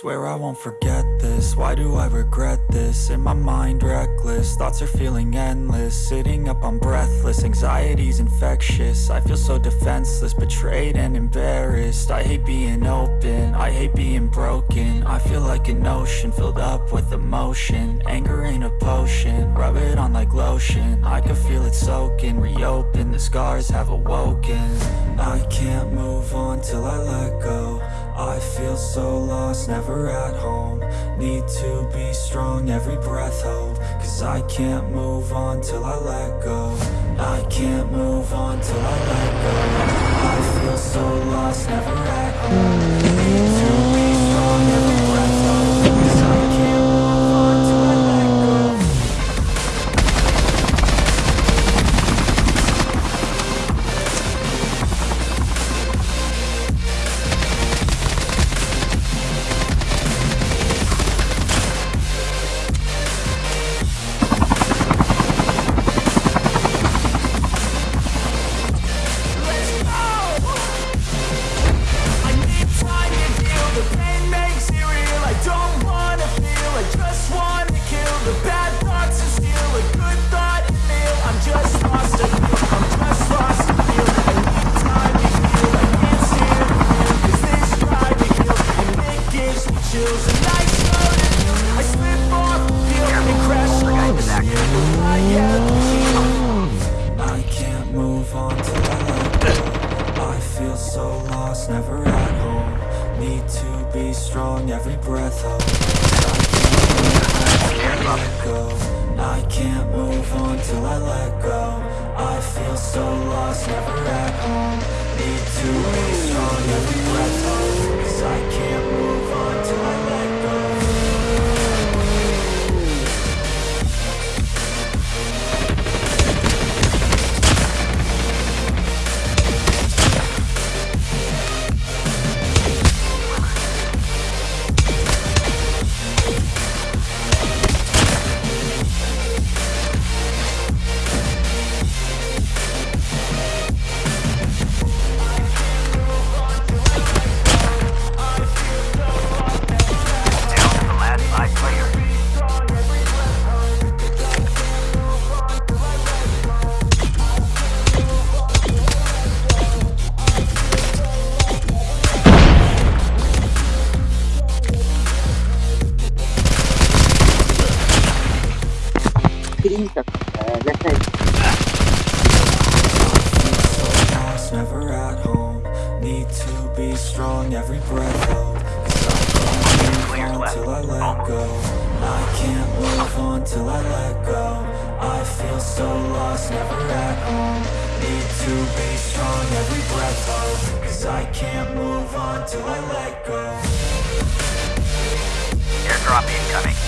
Swear I won't forget this, why do I regret this? In my mind reckless, thoughts are feeling endless. Sitting up I'm breathless, anxiety's infectious. I feel so defenseless, betrayed and embarrassed. I hate being open, I hate being broken. I feel like an ocean, filled up with emotion. Anger ain't a potion, rub it on like lotion. I can feel it soaking, reopen, the scars have awoken. I can't move on till I let I feel so lost, never at home. Need to be strong, every breath hold. Cause I can't move on till I let go. I can't move on till I let go. I feel so lost, never at chills And feel, I slip off And crash I have feel so lost, never at home. Need to be strong, every breath I can't let go. I can't move on till I let go. I feel so lost, never at home. Need to be strong, every Kidding the uh, left side. never at home Need to be strong, every breath I let go I can't move on till I let go I feel so lost, never at home Need to be strong, every breath hold Cause I can't move on till I let go Airdrop incoming.